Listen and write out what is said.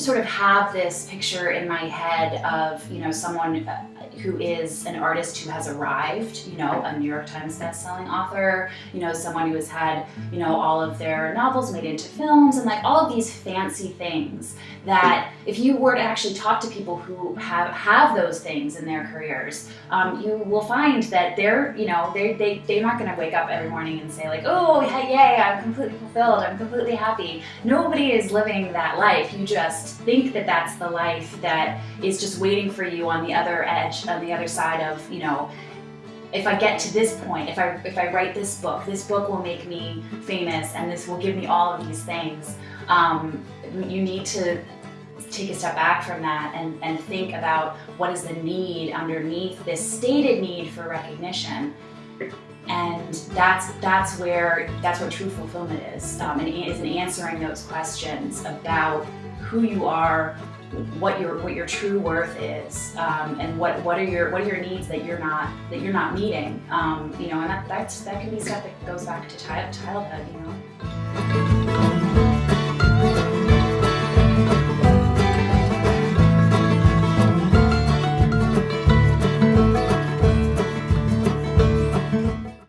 sort of have this picture in my head of, you know, someone uh, who is an artist who has arrived, you know, a New York Times bestselling author, you know, someone who has had, you know, all of their novels made into films and like all of these fancy things that if you were to actually talk to people who have, have those things in their careers, um, you will find that they're, you know, they, they, they're not going to wake up every morning and say like, oh, yay, I'm completely fulfilled, I'm completely happy. Nobody is living that life. You just think that that's the life that is just waiting for you on the other edge, on the other side of, you know, if I get to this point, if I, if I write this book, this book will make me famous and this will give me all of these things. Um, you need to take a step back from that and, and think about what is the need underneath this stated need for recognition. And that's that's where that's what true fulfillment is, um, and is in answering those questions about who you are, what your what your true worth is, um, and what what are your what are your needs that you're not that you're not meeting. Um, you know, and that that's, that can be stuff that goes back to childhood. You know.